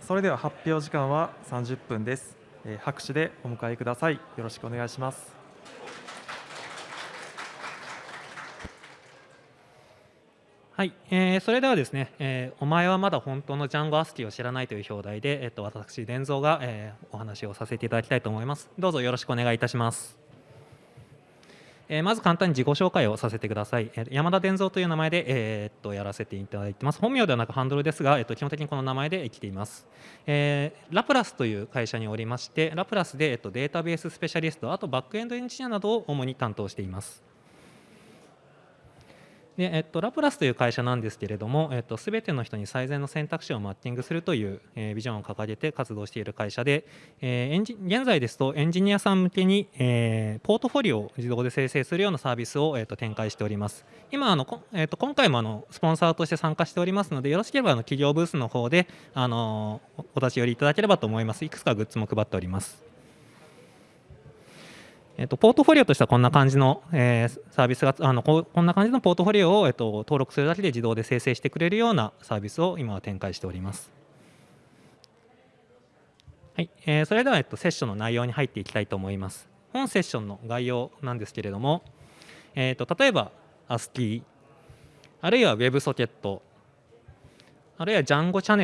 それでは発表時間は30分です。えー、拍手でお迎えください。よろしくお願いします。はい、えー、それではですね、えー、お前はまだ本当のジャンゴアスキーを知らないという表題で、えっと、私、伝蔵が、えー、お話をさせていただきたいと思います。どうぞよろしくお願いいたします。えー、まず簡単に自己紹介をさせてください。えー、山田伝蔵という名前で、えー、っとやらせていただいてます。本名ではなくハンドルですが、えっと基本的にこの名前で生きています。えー、ラプラスという会社におりまして、ラプラスで、えっと、データベーススペシャリスト、あとバックエンドエンジニアなどを主に担当しています。で、えっと、ラプラスという会社なんですけれども、えっと、全ての人に最善の選択肢をマッチングするという、えー、ビジョンを掲げて活動している会社で、えー、エンジ現在ですとエンジニアさん向けに、えー、ポートフォリオを自動で生成するようなサービスを、えっと、展開しております。今あのこ、えっと、今回もあのスポンサーとして参加しておりますので、よろしければあの企業ブースの方であのお立ち寄りいただければと思います。いくつかグッズも配っております。えっと、ポートフォリオとしてはこんな感じの、えー、サービスがあのこんな感じのポートフォリオを、えっと、登録するだけで自動で生成してくれるようなサービスを今は展開しております。はいえー、それでは、えっと、セッションの内容に入っていきたいと思います。本セッションの概要なんですけれども、えーと、例えば ASCII あるいは WebSocket あるいは Django チャ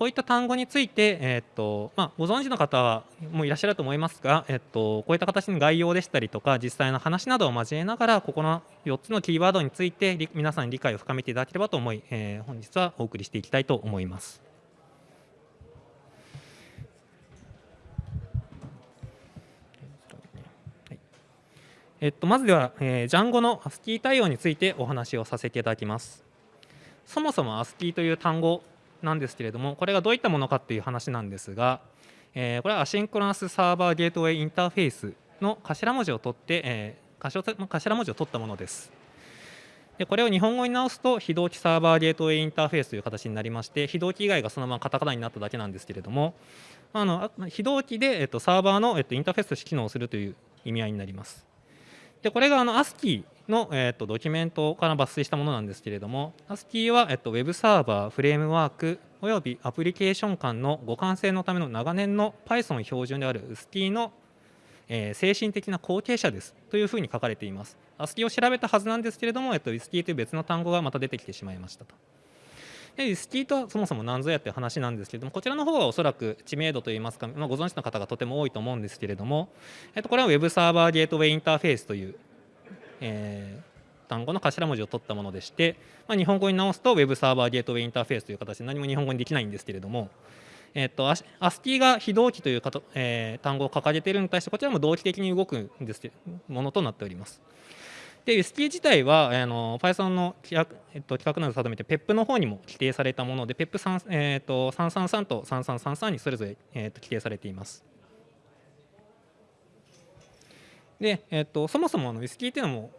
こういった単語について、え、っとまあ、ご存知の方もいらっしゃると思いますが、え、っとこういった形の概要でしたりとか実際の話などを交えながらここの4つのキーワードについて皆さんに理解を深めていただければと思い、えー、本日はお送りしていきたいと思います。えっと、まずでは、えー、ジャンゴの ASCII 対応についてお話をさせていただきます。そもそも ASCII という単語なんですけれどもこれがどういったものかっていう話なんですが、え、これはアシンクロナスサーバーゲートウェイインターフェースの頭文字を取って、えー、頭文字を取ったものです。でこれを日本語に直すと非同期サーバーゲートウェイインターフェースという形になりまして非同期以外がそのままカタカナになっただけなんですけれどもあの非同期で、えっと、サーバーの、えっと、インターフェースとして機能するという意味合いになります。でこれがあの ASCII の、えーと、ドキュメントから抜粋したものなんですけれども ASCII は、えーと、Web サーバー、フレームワークおよびアプリケーション間の互換性のための長年の Python 標準である ASCII の、えー、精神的な後継者ですというふうに書かれています。ASCII を調べたはずなんですけれども、えーと、ASCII という別の単語がまた出てきてしまいましたと。で ASCII とはそもそも何ぞやという話なんですけれどもこちらの方はおそらく知名度といいますか、まあ、ご存知の方がとても多いと思うんですけれども、えー、とこれは Web サーバーゲートウェイインターフェースというえー、単語の頭文字を取ったものでして、まあ、日本語に直すと Web サーバーゲートウェイインターフェースという形で何も日本語にできないんですけれども、えーと、ASCII が非同期というかと、えー、単語を掲げているのに対してこちらも同期的に動くんですものとなっております。で ASCII 自体はあの Python の規約,、えっと、規格などを定めて PEP の方にも規定されたもので PEP3、えーと、333と3333にそれぞれ、えーと規定されています。で、えっと、そもそもあのウイスキーっていうのも、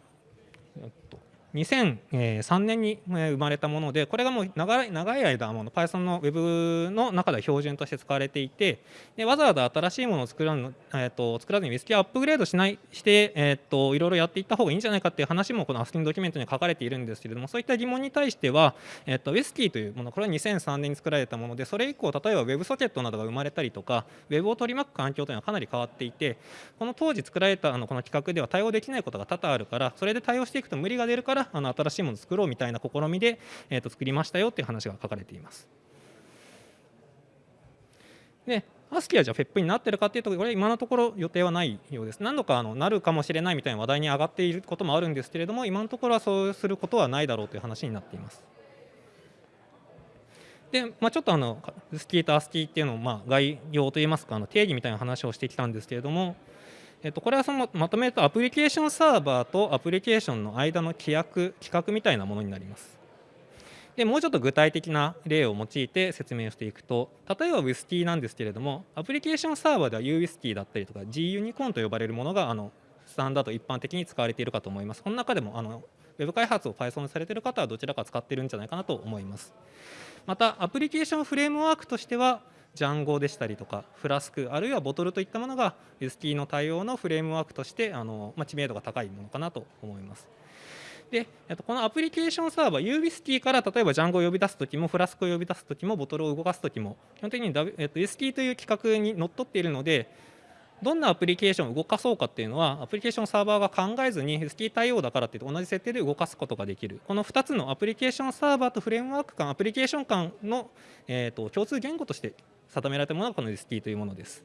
えっと、2003年に生まれたものでこれがもう長い長い間もの Python の Web の中では標準として使われていてでわざわざ新しいものを作ら,、えー、と作らずにウィスキーアップグレードしないして、えー、といろいろやっていった方がいいんじゃないかっていう話もこの ASCII ドキュメントに書かれているんですけれどもそういった疑問に対しては、えー、とウィスキーというものこれは2003年に作られたものでそれ以降例えば WebSocket などが生まれたりとか Web を取り巻く環境というのはかなり変わっていてこの当時作られたあのこの企画では対応できないことが多々あるからそれで対応していくと無理が出るからあの新しいものを作ろうみたいな試みで、えー、と作りましたよっていう話が書かれています。で、アスキーはじゃあ FEP になってるかっていうところ、これ今のところ予定はないようです。何度かあのなるかもしれないみたいな話題に上がっていることもあるんですけれども、今のところはそうすることはないだろうという話になっています。で、まあ、ちょっとあのスキーとアスキーっていうのをまあ概要といいますかあの定義みたいな話をしてきたんですけれども、えっと、これはそのまとめるとアプリケーションサーバーとアプリケーションの間の規約規格みたいなものになります。でもうちょっと具体的な例を用いて説明していくと例えば WISKey なんですけれどもアプリケーションサーバーでは UWhiskey だったりとか GUnicorn と呼ばれるものがあのスタンダード一般的に使われているかと思います。この中でもあの Web 開発を Python されている方はどちらか使っているんじゃないかなと思います。またアプリケーションフレームワークとしてはジャンゴでしたりとかフラスクあるいはボトルといったものが WST の対応のフレームワークとしてあの、まあ、知名度が高いものかなと思います。で、このアプリケーションサーバー UBST から例えば Django を呼び出すときもフラスクを呼び出すときもボトルを動かすときも基本的に、w えっと、ST という規格にのっとっているのでどんなアプリケーションを動かそうかっていうのはアプリケーションサーバーが考えずに ST 対応だからって同じ設定で動かすことができるこの2つのアプリケーションサーバーとフレームワーク間アプリケーション間の、えーと、共通言語として定められたものがこの ST というものです。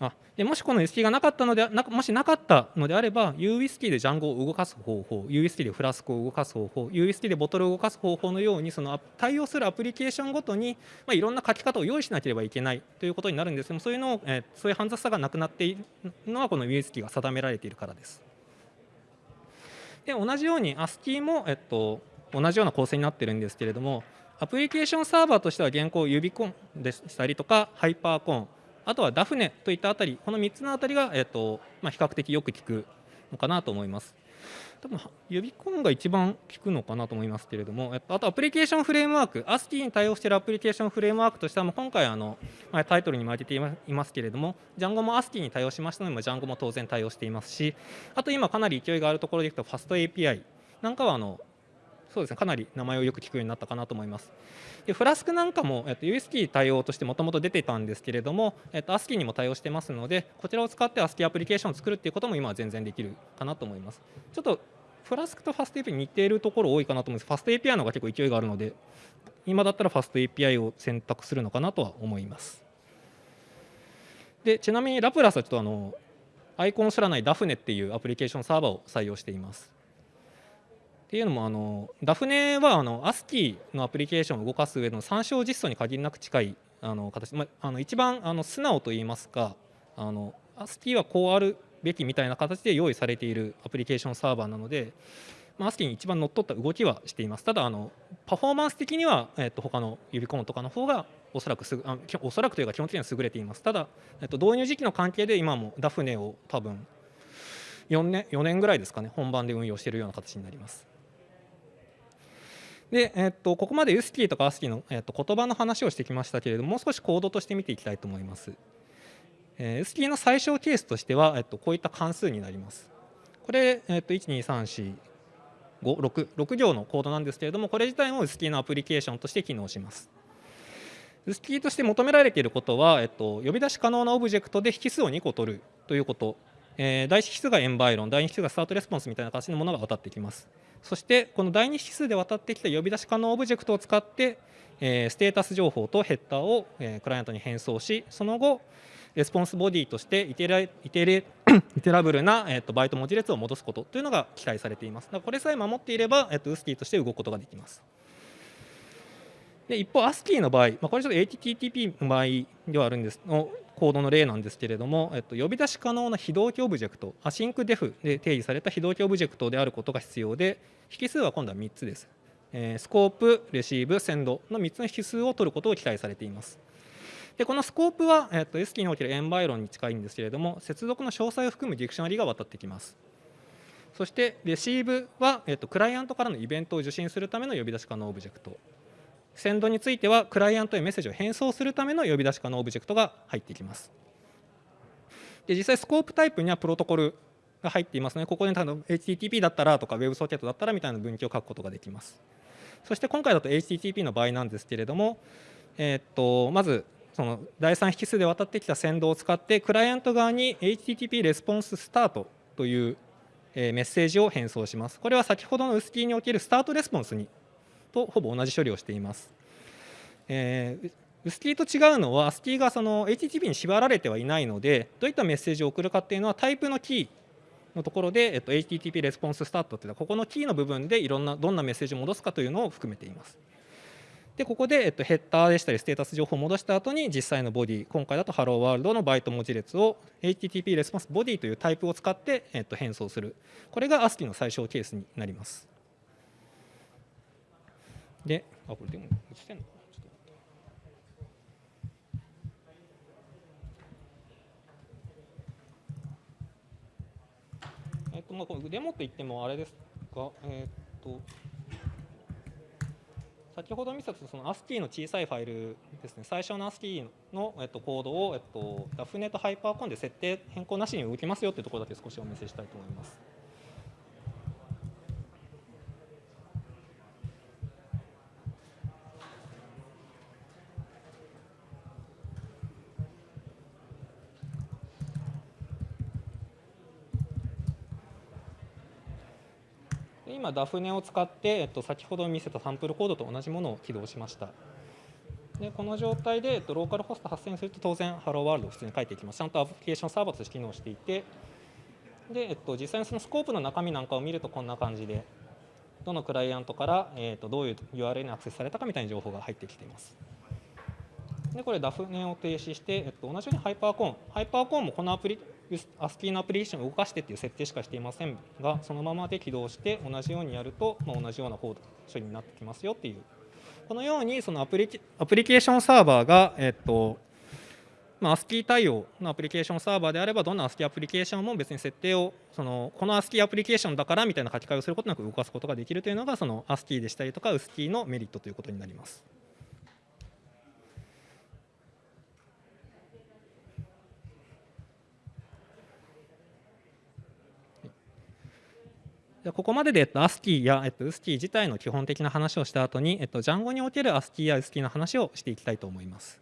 あでもしこの ST がなかったのでなもしなかったのであれば UWST で Django を動かす方法 UWST でフラスクを動かす方法 UWST でボトルを動かす方法のようにその対応するアプリケーションごとに、まあ、いろんな書き方を用意しなければいけないということになるんですけどもそういうの、えー、そういう煩雑さがなくなっているのはこの UWST が定められているからです。で同じように ASCII も、えっと、同じような構成になってるんですけれどもアプリケーションサーバーとしては現行指コンでしたりとかハイパーコンあとはダフネといったあたり、この3つのあたりが、えーとまあ、比較的よく効くのかなと思います。多分指コンが一番効くのかなと思いますけれども、あとアプリケーションフレームワーク、ASCII に対応しているアプリケーションフレームワークとしては、今回あの、タイトルにも挙げていますけれども、Django も ASCII に対応しましたので、Django も当然対応していますし、あと今かなり勢いがあるところでいくと、FastAPI なんかはあのそうですねかなり名前をよく聞くようになったかなと思います。でフラスクなんかも、えっと、UST 対応としてもともと出てたんですけれども、えっと、ASCII にも対応してますのでこちらを使って ASCII アプリケーションを作るっていうことも今は全然できるかなと思います。ちょっとフラスクと FastAPI に似ているところ多いかなと思うんです FastAPI の方が結構勢いがあるので今だったら FastAPI を選択するのかなとは思います。でちなみにラプラスはちょっとあのアイコンを知らないダフネっていうアプリケーションサーバーを採用しています。っていうのもあのダフネはあの ASCII のアプリケーションを動かす上の参照実装に限りなく近いあの形、まあ、の一番あの素直といいますかあの ASCII はこうあるべきみたいな形で用意されているアプリケーションサーバーなので、まあ、ASCII に一番乗っ取った動きはしています。ただあのパフォーマンス的には、えっと、他の指コンとかの方がおそらくすあおそらくというか基本的には優れています。ただ、えっと、導入時期の関係で今もダフネを多分4年 ,4 年ぐらいですかね本番で運用しているような形になります。で、えっと、ここまで UST とか ASCII の、えっと、言葉の話をしてきましたけれどももう少しコードとして見ていきたいと思います。えー、UST の最小ケースとしては、えっと、こういった関数になります。これ、えっと、12345 6, 6行のコードなんですけれどもこれ自体も UST のアプリケーションとして機能します。UST として求められていることは、えっと、呼び出し可能なオブジェクトで引数を2個取るということ、えー、第1引数が environ 第2引数が start response みたいな形のものが渡ってきます。そしてこの第2引数で渡ってきた呼び出し可能オブジェクトを使って、えー、ステータス情報とヘッダーを、えー、クライアントに返送しその後レスポンスボディとしてイテライテレ iterable な、えーと、バイト文字列を戻すことというのが期待されています。だからこれさえ守っていれば、えーと、 WSGI として動くことができます。で一方、 ASGI の場合、まあ、これちょっと HTTP の場合ではあるんですのコードの例なんですけれども、えっと、呼び出し可能な非同期オブジェクト、 async def で定義された非同期オブジェクトであることが必要で、引数は今度は3つです。え、 scope、receive、send の3つの引数を取ることを期待されています。でこの scope は、えっと、S キーにおけるエンバイロンに近いんですけれども、接続の詳細を含むディクショナリが渡ってきます。そして receive は、えっと、クライアントからのイベントを受信するための呼び出し可能オブジェクト。send についてはクライアントへメッセージを返送するための呼び出し可能オブジェクトが入ってきます。で実際 scope type にはプロトコルが入っていますのでここに多分 HTTP だったらとか WebSocket だったらみたいな分岐を書くことができます。そして今回だと HTTP の場合なんですけれども、え、っとまずその第3引数で渡ってきた send を使ってクライアント側に HTTP レスポンススタートというメッセージを返送します。これは先ほどの UST におけるスタートレスポンスにとほぼ同じ処理をしています、えー、 WSGI と違うのは、 ASGI がその HTTP に縛られてはいないので、どういったメッセージを送るかっていうのは、タイプのキーのところで、えっと、HTTP レスポンススタートっていうのは、ここのキーの部分でいろんな、どんなメッセージを戻すかというのを含めています。で、ここで、えっと、ヘッダーでしたり、ステータス情報を戻した後に、実際のボディ、今回だと Hello World のバイト文字列を HTTP レスポンスボディというタイプを使って、えっと、返送する。これが ASCII の最小ケースになります。で、あ、これでも映してんのかな。ちょっとえっとまあ、これデモといってもあれですが、えっ、と先ほど見せたその ASCII の小さいファイルですね、最初の ASCII の、えっと、コードを、えっと、ダフネとハイパーコンで設定変更なしに動きますよというところだけ少しお見せしたいと思います。今 DAFNE を使って、えっと、先ほど見せたサンプルコードと同じものを起動しました。でこの状態で、えっと、ローカルホスト発生すると当然ハローワールドを普通に書いていきます。ちゃんとアプリケーションサーバーとして機能していて。で、えっと、実際にそのスコープの中身なんかを見るとこんな感じでどのクライアントから、えっと、どういう URL にアクセスされたかみたいな情報が入ってきています。でこれ DAFNE を停止して、えっと、同じようにハイパーコーン。ハイパーコーンもこのアプリ ASCII のアプリケーションを動かしてっていう設定しかしていませんがそのままで起動して同じようにやると、まあ、同じようなコード処理になってきますよっていうこのようにそのアプリケアプリケーションサーバーが、えっとまあ、ASCII 対応のアプリケーションサーバーであればどんな ASCII アプリケーションも別に設定をそのこの ASCII アプリケーションだからみたいな書き換えをすることなく動かすことができるというのがその ASCII でしたりとか USCII のメリットということになります。でここまでで、えっと、ASCII や、えっと、USCII 自体の基本的な話をした後に、えっと、Django における ASCII や USCII の話をしていきたいと思います。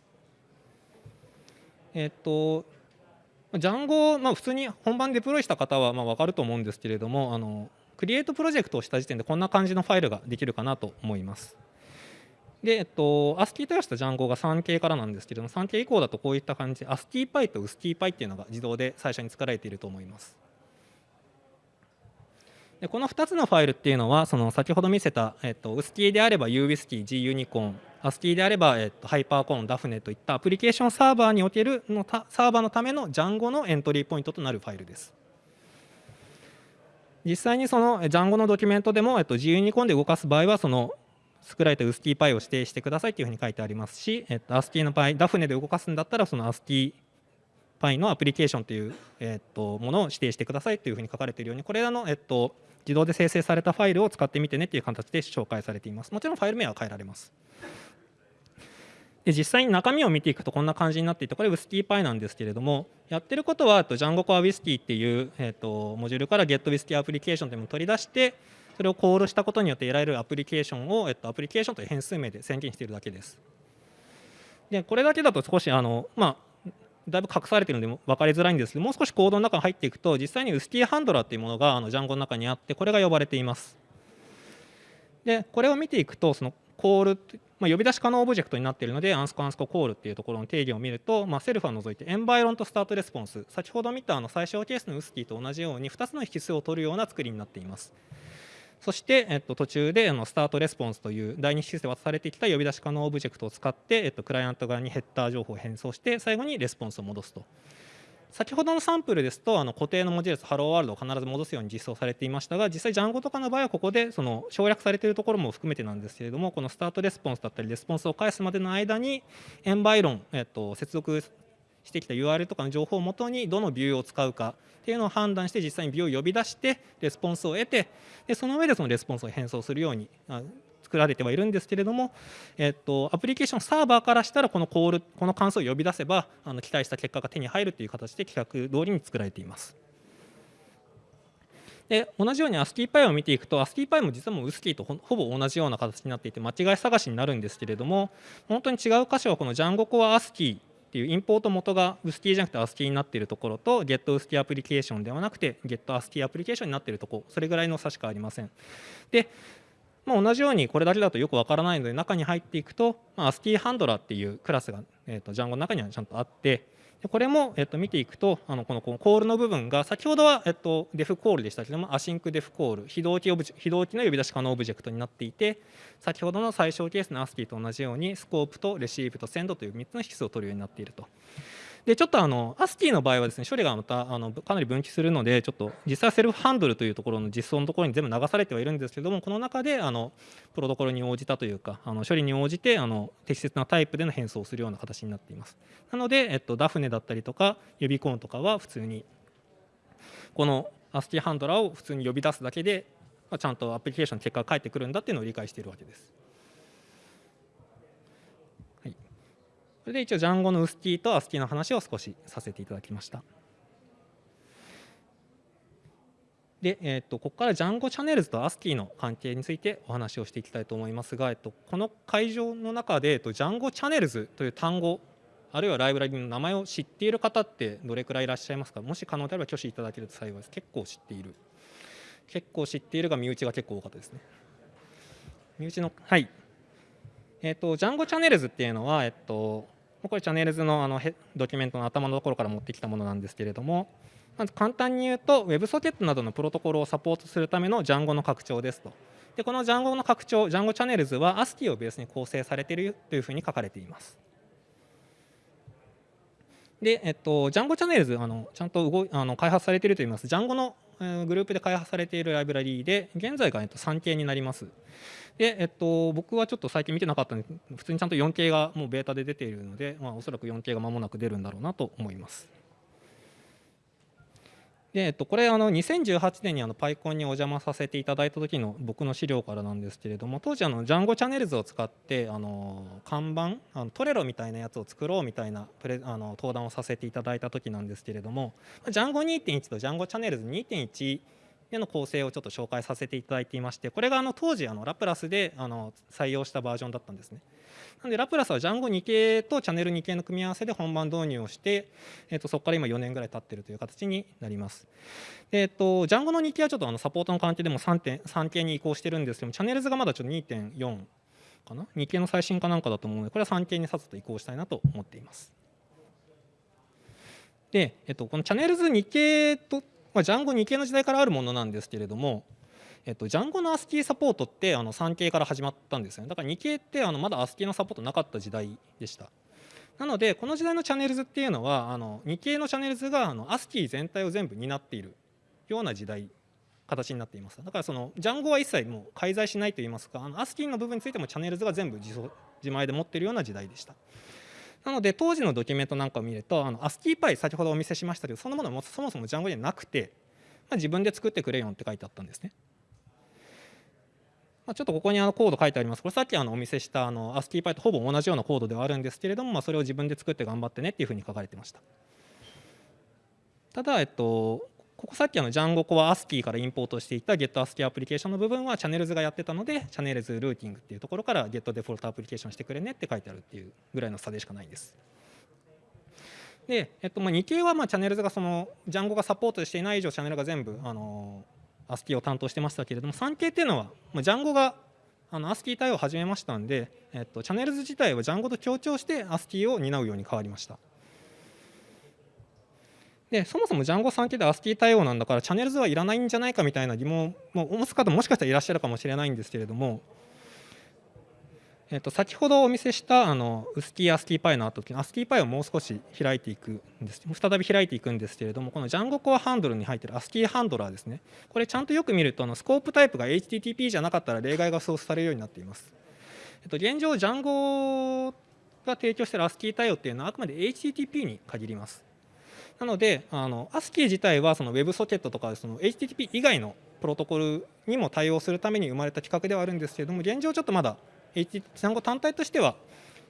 えっと、Django、まあ、普通に本番デプロイした方はまあ分かると思うんですけれども、あのクリエイトプロジェクトをした時点でこんな感じのファイルができるかなと思います。で、えっと、ASCII 対応した Django が 3K からなんですけれども、3K 以降だとこういった感じで ASCII-Py と USCII-Py っていうのが自動で最初に作られていると思います。でこの2つのファイルっていうのはその先ほど見せた、えっと、USCII であれば UWSCII、GUnicorn、ASCII であれば、えっと、HyperCon、DAFNE といったアプリケーションサーバーにおけるのたサーバーのための Django のエントリーポイントとなるファイルです。実際にその Django のドキュメントでも、えっと、GUnicorn で動かす場合はその作られた USCII を指定してくださいというふうに書いてありますし、えっと、ASCII の場合 DAFNE で動かすんだったらその ASCII パイのアプリケーションという、えっと、ものを指定してくださいというふうに書かれているようにこれらの、えっと、自動で生成されたファイルを使ってみてねという形で紹介されています。もちろんファイル名は変えられます。で実際に中身を見ていくとこんな感じになっていてこれ WSKey なんですけれどもやってることは Django Core Whisky っていう、えー、とモジュールから GetWhisky アプリケーションというのを取り出してそれをコールしたことによって得られるアプリケーションを、えー、とアプリケーションという変数名で宣言しているだけです。でこれだけだと少しあの、まあ、だいぶ隠されているので分かりづらいんですけどもう少しコードの中に入っていくと実際に WSKey ハンドラーというものがあの Django の中にあってこれが呼ばれています。でこれを見ていくとその call まあ、呼び出し可能オブジェクトになっているので、アンスコアンスコ call っていうところの定義を見ると、まあ、 self は除いて、 environ と start response、先ほど見たあの最小ケースの WSGI と同じように、2つの引数を取るような作りになっています。そして、えっと、途中であの start response という第二引数で渡されてきた呼び出し可能オブジェクトを使って、えっと、クライアント側にヘッダー情報を返送して、最後にレスポンスを戻すと。先ほどのサンプルですとあの固定の文字列 Hello World を必ず戻すように実装されていましたが実際 Django とかの場合はここでその省略されているところも含めてなんですけれどもこの start response だったりレスポンスを返すまでの間に environ、えっと、接続してきた URL とかの情報をもとにどのビューを使うかっていうのを判断して実際にビューを呼び出してレスポンスを得てでその上でそのレスポンスを返送するように作られてはいるんですけれども、えっと、アプリケーションサーバーからしたらこの call この関数を呼び出せばあの期待した結果が手に入るという形で規格通りに作られています。で同じように ASCII-Py を見ていくと ASCII-Py も実はもう USCII とほぼ同じような形になっていて間違い探しになるんですけれども本当に違う箇所はこの Django Core ASCII っていうインポート元がウスキーじゃなくて ASCII になっているところとゲットウスキーアプリケーションではなくてゲット ASCII アプリケーションになっているところそれぐらいの差しかありません。でまあ、同じようにこれだけだとよくわからないので中に入っていくと、まあ、ASCII ハンドラーっていうクラスが、えー、と Django の中にはちゃんとあってでこれも、えっ、と見ていくとあのこのこの call の部分が先ほどは、えっ、と def call でしたけども async def call 非同期オブジ非同期の呼び出し可能オブジェクトになっていて先ほどの最小ケースの ASCII と同じように scope と receive と send という3つの引数を取るようになっていると。でちょっとあの ASCII の場合はですね処理がまたあのかなり分岐するのでちょっと実際 self handle というところの実装のところに全部流されてはいるんですけどもこの中であのプロトコルに応じたというかあの処理に応じてあの適切なタイプでの返送をするような形になっています。なので、えっと、ダフネだったりとか予備コーンとかは普通にこの ASCII ハンドラーを普通に呼び出すだけで、ま、ちゃんとアプリケーションの結果が返ってくるんだっていうのを理解しているわけです。それで一応 Django の USCII と ASCII の話を少しさせていただきました。で、えー、とここから Django チャンネルズと ASCII の関係についてお話をしていきたいと思いますが、えっと、この会場の中で、えっと、Django チャンネルズという単語あるいはライブラリの名前を知っている方ってどれくらいいらっしゃいますか？もし可能であれば挙手いただけると幸いです結構知っている結構知っているが身内が結構多かったですね。身内のはいえっ、とジャンゴチャンネルズっていうのはえっとこれチャンネルズのあのドキュメントの頭のところから持ってきたものなんですけれどもまず簡単に言うと WebSocket などのプロトコルをサポートするための Jango の拡張ですと。でこの Jango の拡張 Jango チャンネルズは ASCII をベースに構成されているというふうに書かれています。で、えっと、ジャンゴチャンネルズあのちゃんと動あの開発されているといいます。ジャンゴのグループで開発されているライブラリーで現在が、えっと、3系になります。で、えっと、僕はちょっと最近見てなかったので普通にちゃんと 4K がもうベータで出ているので、まあ、おそらく 4K が間もなく出るんだろうなと思います。で、えっと、これあの2018年にあのパイコンにお邪魔させていただいた時の僕の資料からなんですけれども当時あのジャンゴチャンネルズを使ってあの看板あのトレロみたいなやつを作ろうみたいなプレあの登壇をさせていただいた時なんですけれどもジャンゴ2.1とジャンゴチャンネルズ2.1での構成をちょっと紹介させていただいていましてこれがあの当時あのラプラスであの採用したバージョンだったんですね。なのでラプラスはジャンゴ2系とチャンネル2系の組み合わせで本番導入をして、えー、とそこから今4年ぐらい経ってるという形になります。でえー、とジャンゴの2系はちょっとあのサポートの関係でも 3, 3系に移行してるんですけどもチャンネルズがまだちょっと2.4かな？2系の最新かなんかだと思うのでこれは3系にさっさと移行したいなと思っています。で、えっと、このチャンネルズ2系と、まあ、ジャンゴ2系の時代からあるものなんですけれども、えっと、ジャンゴの ASCII サポートってあの3系から始まったんですよね。だから2系ってあのまだ ASCII のサポートなかった時代でした。なのでこの時代のチャンネルズっていうのはあの2系のチャンネルズがあの ASCII 全体を全部担っているような時代形になっています。だからそのジャンゴは一切もう介在しないといいますかあの ASCII の部分についてもチャンネルズが全部自前で持っているような時代でした。なので当時のドキュメントなんかを見るとあの ASCII 先ほどお見せしましたけどそのものもそもそもジャンゴにはなくて、まあ、自分で作ってくれよって書いてあったんですねまあ、ちょっとここにあのコード書いてあります。これさっきあのお見せしたあの ASCII とほぼ同じようなコードではあるんですけれども、まあ、それを自分で作って頑張ってねっていうふうに書かれてました。ただ、えっと、ここさっきあのジャンゴコは ASCII からインポートしていた GetASCII アプリケーションの部分はチャンネルズがやってたので、チャンネルズルーティングっていうところから Get デフォルトアプリケーションしてくれねって書いてあるっていうぐらいの差でしかないんです。で、えっと、まあ2系はまあチャンネルズがそのジャンゴがサポートしていない以上チャンネルが全部あの ASCII を担当してましたけれども3系っていうのはジャンゴがあの ASCII 対応を始めましたんで、えっと、チャンネルズ自体はジャンゴと協調して ASCII を担うように変わりました。でそもそもジャンゴ3系で ASCII 対応なんだからチャンネルズはいらないんじゃないかみたいな疑問も持つ方ももしかしたらいらっしゃるかもしれないんですけれどもえっと、先ほどお見せしたあのウスキーアスキーパイの後アスキーパイをもう少し開いていくんです。再び開いていくんですけれどもこのジャンゴコアハンドルに入っているアスキーハンドラーですね。これちゃんとよく見るとあのスコープタイプが HTTP じゃなかったら例外がソースされるようになっています、えっと、現状ジャンゴが提供しているアスキー対応っていうのはあくまで HTTP に限ります。なのであの ASCII 自体はその WebSocket とかその HTTP 以外のプロトコルにも対応するために生まれた企画ではあるんですけれども現状ちょっとまだ単語単体としては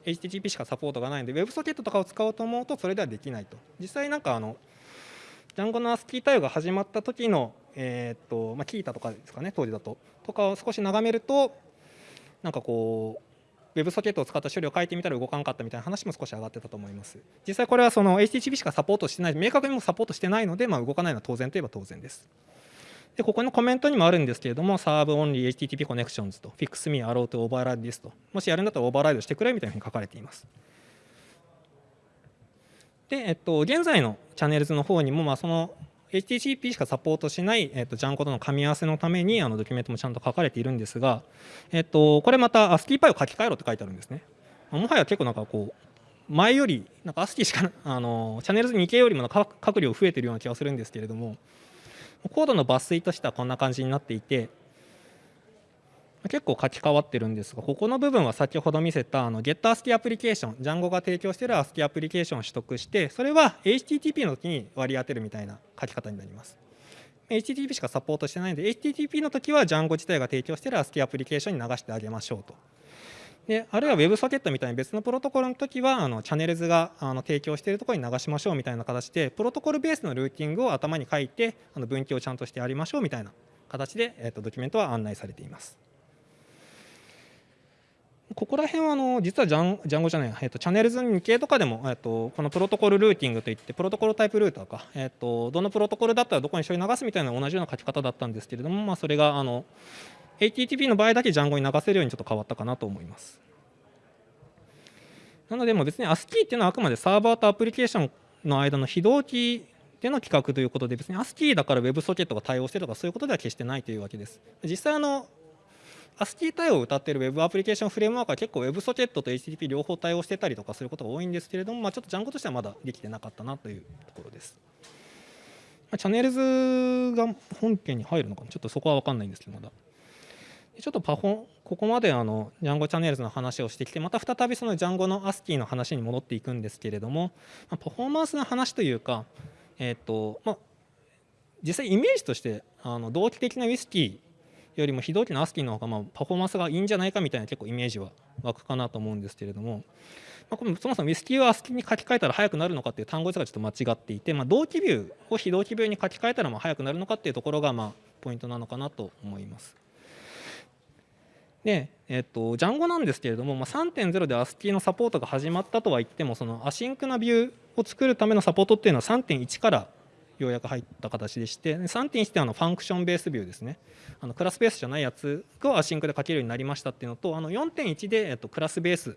HTTP しかサポートがないので WebSocket とかを使おうと思うとそれではできないと。実際なんかあのジャンゴの ASCII 対応が始まった時のえっとまあキータとかですかね当時だと。とかを少し眺めるとなんかこう WebSocket を使った処理を書いてみたら動かなかったみたいな話も少し上がってたと思います。実際これはその HTTP しかサポートしてない明確にもサポートしてないので、まあ、動かないのは当然といえば当然です。でここのコメントにもあるんですけれども、サーブオンリー HTTP コネクションズと、fix me allow to override this と、もしやるんだったらオーバーライドしてくれみたいなふうに書かれています。で、えっと、現在の Channels の方にも、まあ、その HTTP しかサポートしない、えっと、 Django との噛み合わせのためにあのドキュメントもちゃんと書かれているんですが、えっと、これまた ASCII パイを書き換えろって書いてあるんですね。もはや結構なんかこう前よりなんか ASGI しか あの Channels 2系よりも書く量増えてるような気がするんですけれどもコードの抜粋としてはこんな感じになっていて結構書き換わってるんですがここの部分は先ほど見せたあの GetASCII アプリケーション Django が提供している ASCII アプリケーションを取得してそれは HTTP の時に割り当てるみたいな書き方になります HTTP しかサポートしてないので HTTP の時は Django 自体が提供している ASCII アプリケーションに流してあげましょうとであるいは WebSocket みたいな別のプロトコルの時はあのチャンネルズがあの提供しているところに流しましょうみたいな形でプロトコルベースのルーティングを頭に書いてあの分岐をちゃんとしてやりましょうみたいな形で、えー、とドキュメントは案内されています。ここら辺はあの実はジャンジャンゴじゃない、えっと、チャンネルズ2系とかでも、えっと、このプロトコルルーティングといってプロトコルタイプルーターか、えっと、どのプロトコルだったらどこに処理流すみたいな同じような書き方だったんですけれども、まあ、それがあの HTTP の場合だけジャンゴに流せるようにちょっと変わったかなと思います。なので、も別に ASCII っていうのはあくまでサーバーとアプリケーションの間の非同期での企画ということで、別に ASCII だから WebSocket が対応してとかそういうことでは決してないというわけです。実際あの ASCII 対応を謳っている Web アプリケーションフレームワークは結構 WebSocket と HTTP 両方対応してたりとかすることが多いんですけれども、まあ、ちょっと Django としてはまだできてなかったなというところです。まあ、チャンネルズが本件に入るのかな？ちょっとそこは分かんないんですけどまだ。ちょっとパフォここまであの Django チャンネルズの話をしてきてまた再びその Django の ASCII の話に戻っていくんですけれども、まあ、パフォーマンスの話というか、えーとまあ、実際イメージとしてあの同期的な WSGI よりも非同期の ASGI の方がまあパフォーマンスがいいんじゃないかみたいな結構イメージは湧くかなと思うんですけれども、まあ、このそもそも WSGI を ASGI に書き換えたら速くなるのかっていう単語がちょっと間違っていて、まあ、同期ビューを非同期ビューに書き換えたらまあ速くなるのかっていうところがまあポイントなのかなと思います。で、えっと、 Django なんですけれども、まあ、3.0で ASCII のサポートが始まったとは言ってもその async なビューを作るためのサポートっていうのは3.1からようやく入った形でして3.1ってあのファンクションベースビューですねあのクラスベースじゃないやつを async で書けるようになりましたっていうのとあの4.1で、えっと、クラスベース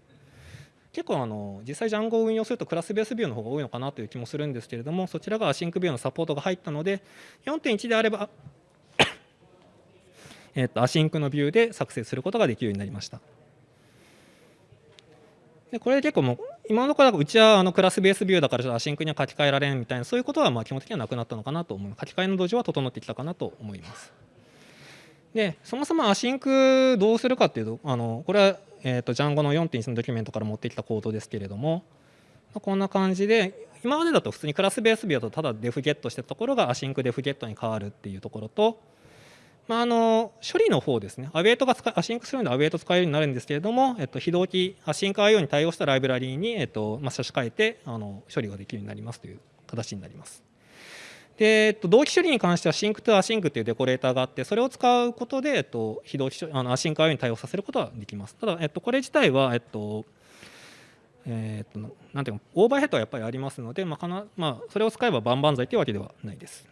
結構あの実際 Django を運用するとクラスベースビューの方が多いのかなという気もするんですけれどもそちらが async view のサポートが入ったので4.1であれば えっと async のビューで作成することができるようになりました。でこれで結構も今のところうちはあのクラスベースビューだから async には書き換えられんみたいなそういうことはまあ基本的にはなくなったのかなと思います。書き換えの土壌は整ってきたかなと思います。でそもそも async どうするかっていうとあのこれは、えーと、 Django の4.1のドキュメントから持ってきたコードですけれどもこんな感じで今までだと普通にクラスベースビューだとただ def get してたところが async def get に変わるっていうところとまあ、あの処理の方ですね、 await が使 async するので await 使えるようになるんですけれども、えっと、非同期、 async IO に対応したライブラリーに、えっとまあ、差し替えてあの処理ができるようになりますという形になります。で、えっと、同期処理に関しては sync と async というデコレーターがあって、それを使うことで、えっと、非同期あのアシンク IO に対応させることはできます。ただ、えっと、これ自体は、えっと、えー、っとなんていうかオーバーヘッドはやっぱりありますので、まあかなまあ、それを使えば万々歳というわけではないです。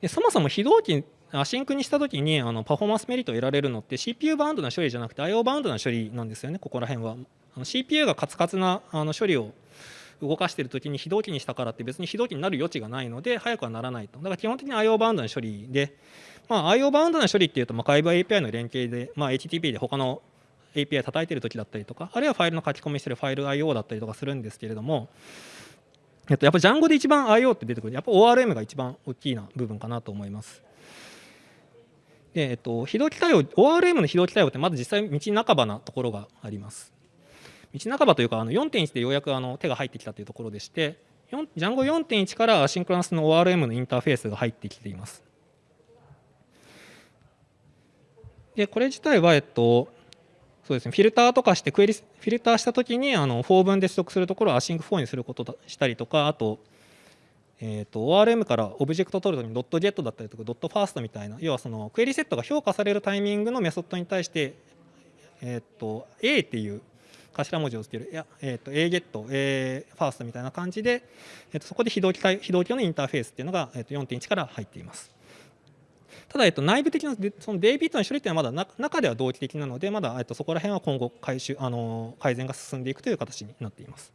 でそもそも非同期 async にしたときにあのパフォーマンスメリットを得られるのって CPU バウンドな処理じゃなくて IO バウンドな処理なんですよね、ここら辺は。CPU がカツカツなあの処理を動かしているときに非同期にしたからって別に非同期になる余地がないので早くはならないと。だから基本的に IO バウンドな処理で、まあ、IO バウンドな処理っていうと、まあ、外部 API の連携で、まあ、HTTP で他の API 叩いているときだったりとか、あるいはファイルの書き込みしてるファイル IO だったりとかするんですけれども、えっと、やっぱ Django で一番 IO って出てくる。やっぱ ORM が一番大きいな部分かなと思います。で、えっと、非同期対応、ORM の非同期対応ってまだ実際道半ばなところがあります。道半ばというか、あの4.1でようやくあの手が入ってきたというところでして、Django 4.1から async の ORM のインターフェースが入ってきています。で、これ自体は、えっと、そうですね、フィルターとかしてクエリ、フィルターしたときに、あの、 for 文で取得するところを async for にすることとしたりとか、あと、えーと、ORM からオブジェクト取るときにドットゲットだったりとかドット first みたいな要はそのクエリセットが評価されるタイミングのメソッドに対して、えーと、A っていう頭文字をつけるいや、えーと、A ゲット A ファーストみたいな感じで、えー、とそこで非同期非同期のインターフェースっていうのが、えー、と4.1から入っています。ただ、えっと、内部的なその DB との処理っていうのはまだ中では同期的なのでまだ、えっと、そこら辺は今後改修あの改善が進んでいくという形になっています。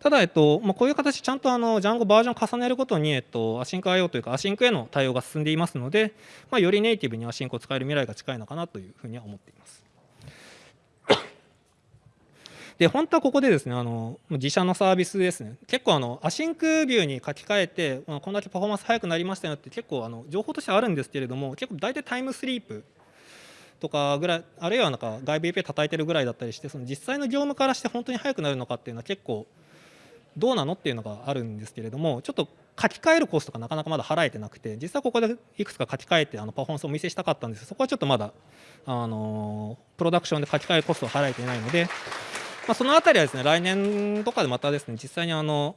ただ、えっとまあ、こういう形、ちゃんとあの Django バージョン重ねるごとに、えっと、 async IO というか、 async への対応が進んでいますので、まあ、よりネイティブに async を使える未来が近いのかなというふうには思っています。で、本当はここでですね、あの自社のサービスですね、結構あの、 async view に書き換えて、こんだけパフォーマンス速くなりましたよって結構あの情報としてあるんですけれども、結構大体 time sleep とかぐらい、あるいはなんか外部 API 叩いてるぐらいだったりして、その実際の業務からして本当に速くなるのかっていうのは結構どうなのっていうのがあるんですけれどもちょっと書き換えるコストがなかなかまだ払えてなくて実はここでいくつか書き換えてあのパフォーマンスをお見せしたかったんです。そこはちょっとまだあのプロダクションで書き換えるコストを払えていないので、まあ、そのあたりはですね来年とかでまたですね実際にあの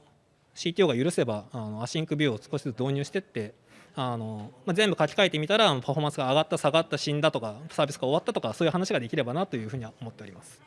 CTO が許せばあのアシンクビューを少しずつ導入していってあの、まあ、全部書き換えてみたらパフォーマンスが上がった下がった死んだとかサービスが終わったとかそういう話ができればなというふうには思っております。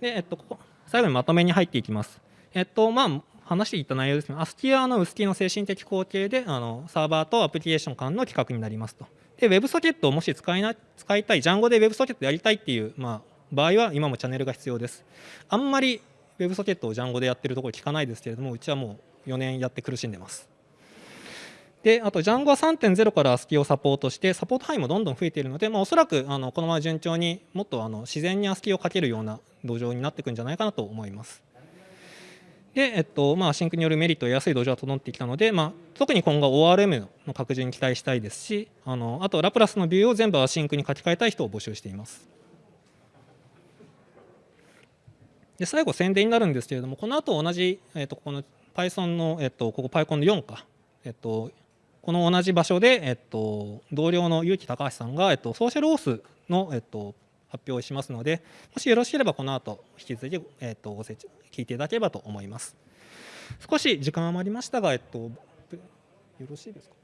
で、えっと、ここ最後にまとめに入っていきます。えっとまあ話していた内容ですね。ASCII はあのウスキーの精神的後継であのサーバーとアプリケーション間の規格になりますと。で WebSocket をもし使いな使いたい Django で WebSocket やりたいっていう、まあ、場合は今もチャンネルが必要です。あんまり WebSocket を Django でやってるところ聞かないですけれどもうちはもう4年やって苦しんでます。であと Django は3.0から ASCII をサポートしてサポート範囲もどんどん増えているので、まあ、おそらくあのこのまま順調にもっとあの自然に ASCII をかけるような土壌になっていくんじゃないかなと思います。で、えっとまあ、 async によるメリットを得やすい土壌が整ってきたので、まあ、特に今後 ORM の拡充に期待したいですしあのあと LAPRAS のビューを全部 async に書き換えたい人を募集しています。で最後宣伝になるんですけれどもこの後同じ、えっと、この Python の、えっと、ここ PyCon の4か、えっと、この同じ場所で、えっと、同僚の結城高橋さんが、えっと、 social authの、えっと、発表しますのでもしよろしければこの後引き続き、えっと、ご説聞いていただければと思います。少し時間余りましたが、えっと、よろしいですか？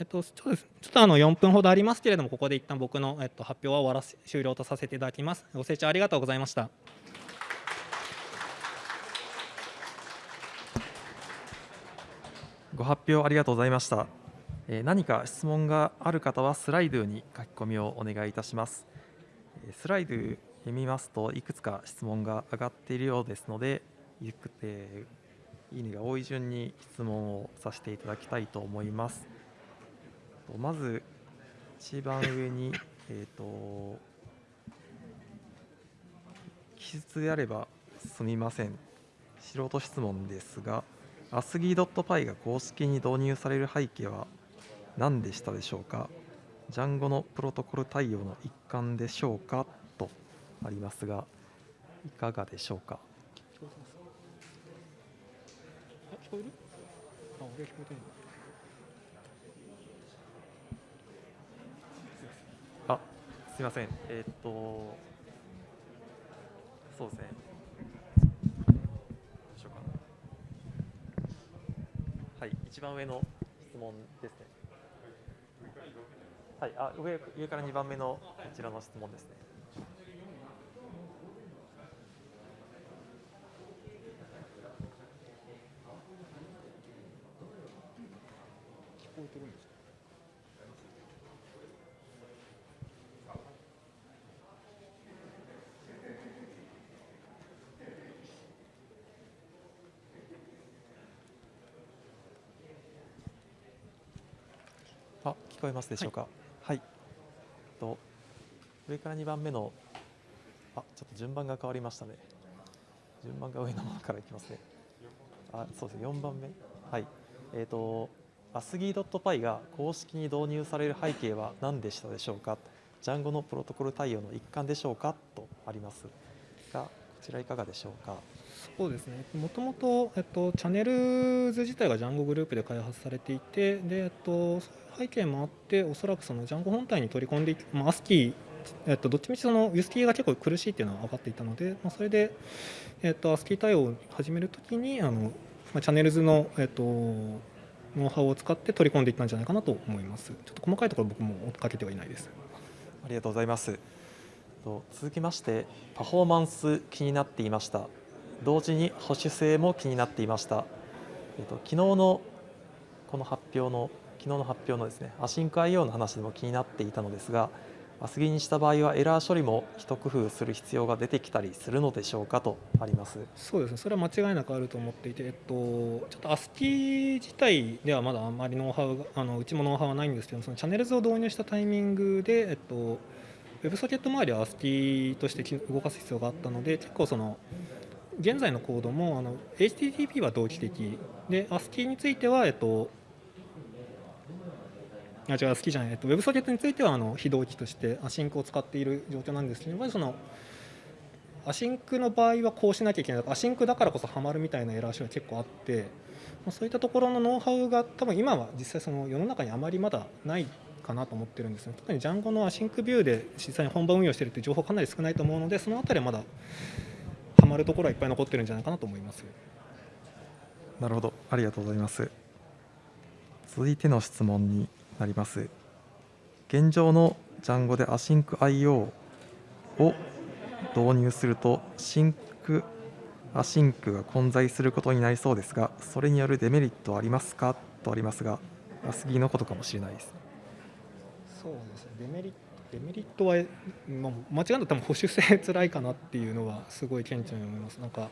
えっと、そうです。ちょっとあの4分ほどありますけれどもここで一旦僕の、えっと、発表は終わらせ終了とさせていただきます。ご清聴ありがとうございました。ご発表ありがとうございました。え何か質問がある方はスライドに書き込みをお願いいたします。えスライド読みますといくつか質問が上がっているようですので、いくえいいねが多い順に質問をさせていただきたいと思います。まず一番上にえっ、と記述であればすみません。素人質問ですが、ascii.py が公式に導入される背景は何でしたでしょうか ?Django のプロトコル対応の一環でしょうか？とありますが、いかがでしょうか？聞こえるあ俺聞こえてるあ、すみません。えーっと、そうですね。どうしようかな。はい、一番上の質問ですね。はい、あ、上上から2番目のこちらの質問ですね。聞こえてるんですかあ、聞こえますでしょうか？はい。と上から2番目のあ、ちょっと順番が変わりましたね。順番が上のものからいきますね。あ、そうですね。4番目。はい。えっ、と ascii.py が公式に導入される背景は何でしたでしょうか？Django のプロトコル対応の一環でしょうか？とありますが、こちらいかがでしょうか？そうですねもともと、えっと、チャンネルズ自体が Django グループで開発されていてで、えっと、背景もあっておそらくその Django 本体に取り込んでいく、まあ、ASCII えっと、どっちみちその UST が結構苦しいっていうのは分かっていたので、まあ、それで、えっと、ASCII 対応を始めるときにあの、まあ、チャンネルズの、えっと、ノウハウを使って取り込んでいったんじゃないかなと思います。ちょっと細かいところ僕も追っかけてはいないです。ありがとうございます。と続きまして、パフォーマンス気になっていました。同時に保守性も気になっていました。えっと昨日のこの発表の昨日の発表のですね、 async IO の話でも気になっていたのですが、 ASGI にした場合はエラー処理も一工夫する必要が出てきたりするのでしょうかとあります。そうですね、それは間違いなくあると思っていて、えっと、ちょっと ASCII 自体ではまだあまりノウハウが、あのうちもノウハウはないんですけど、その Channels を導入したタイミングで、えっと、WebSocket 周りは ASCII として動かす必要があったので、結構その、現在のコードもあの HTTP は同期的。で ASCII については、えっと、あ違う、 ASGI じゃない、えっと、WebSocket についてはあの非同期として async を使っている状況なんですけど、まずその async の場合はこうしなきゃいけない。 async だからこそハマるみたいなエラー処理が結構あって、そういったところのノウハウが多分今は実際その世の中にあまりまだないかなと思ってるんですね。特に Django の async view で実際に本番運用してるっていう情報かなり少ないと思うのでそのあたりはまだハマるところはいっぱい残ってるんじゃないかなと思います。なるほど、ありがとうございます。続いての質問になります。現状の Django で AsyncIO を導入すると、 sync、async が混在することになりそうですが、それによるデメリットはありますか？とありますが、 ASGI のことかもしれないです。そうですねデメリットデメリットは、まあ、間違いなく保守性辛いかなっていうのはすごい顕著に思いますなんか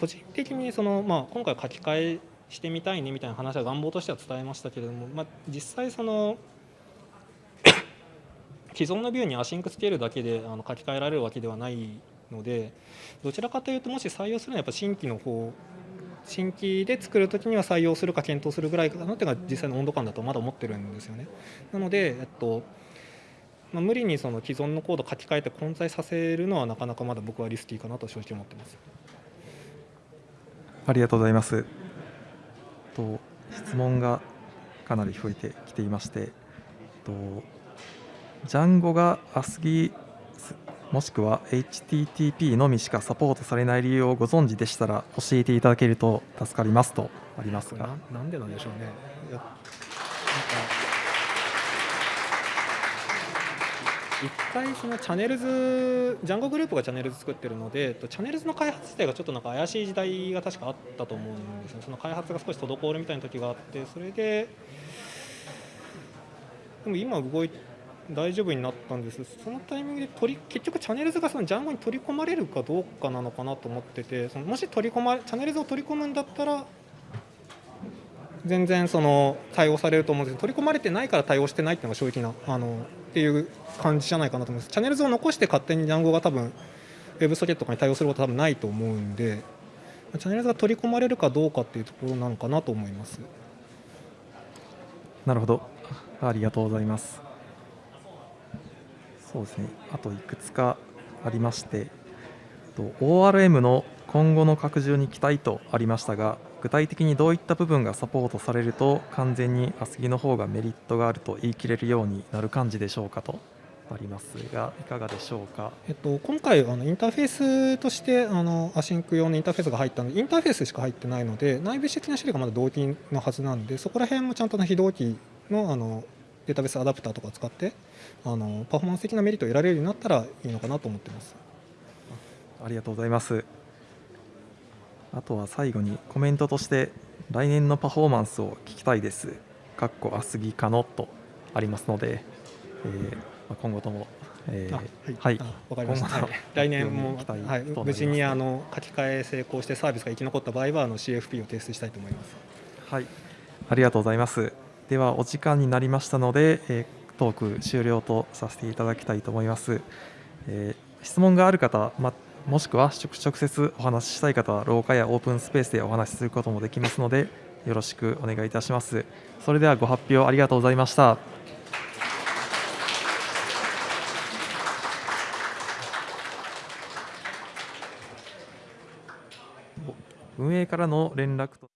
個人的にその、まあ、今回書き換えしてみたいねみたいな話は願望としては伝えましたけれども、まあ、実際その既存のビューにアシンクつけるだけであの書き換えられるわけではないのでどちらかというともし採用するのはやっぱ新規の方新規で作るときには採用するか検討するぐらいかなっていうのが実際の温度感だとまだ思ってるんですよね。なので、えっとまあ、無理にその既存のコード書き換えて混在させるのはなかなかまだ僕はリスキーかなと正直思ってます。ありがとうございます。と質問がかなり増えてきていまして、とジャンゴが ASCII もしくは HTTP のみしかサポートされない理由をご存知でしたら教えていただけると助かりますとありますがななんでなんでしょうね。いやなんか一回そのチャネルズジャンゴグループがチャネルズ作ってるのでチャネルズの開発自体がちょっとなんか怪しい時代が確かあったと思うんですねその開発が少し滞るみたいな時があってそれででも今動い大丈夫になったんです。そのタイミングで取り結局チャネルズがそのジャンゴに取り込まれるかどうかなのかなと思っててそのもし取り込まチャネルズを取り込むんだったら全然その対応されると思うんですけど取り込まれてないから対応してないっていうのが正直なあのっていう感じじゃないかなと思います。チャンネル図を残して勝手にジャンゴが多分ウェブソケットとかに対応することは多分ないと思うんでチャンネル図が取り込まれるかどうかっていうところなのかなと思います。なるほど。ありがとうございます。そうですね。あといくつかありましてと ORM の今後の拡充に期待とありましたが具体的にどういった部分がサポートされると完全にアスギの方がメリットがあると言い切れるようになる感じでしょうかと。ありますがいかがでしょうか、えっと、今回あのインターフェースとしてあの async 用のインターフェースが入ったのでインターフェースしか入ってないので内部的な処理がまだ同期のはずなんでそこら辺もちゃんと非同期のあのデータベースアダプターとか使ってあのパフォーマンス的なメリットを得られるようになったらいいのかなと思ってます。ありがとうございますあとは最後にコメントとして来年のパフォーマンスを聞きたいです。かっこアスギ可能とありますので、えー、今後とも、えー、はい、わかりました。はい、来年も、はい、無事にあの書き換え成功してサービスが生き残った場合はあの CFP を提出したいと思います。はい、ありがとうございます。ではお時間になりましたので、えー、トーク終了とさせていただきたいと思います。えー、質問がある方、まもしくは直接お話ししたい方は廊下やオープンスペースでお話しすることもできますのでよろしくお願いいたします。それではご発表ありがとうございました。運営からの連絡と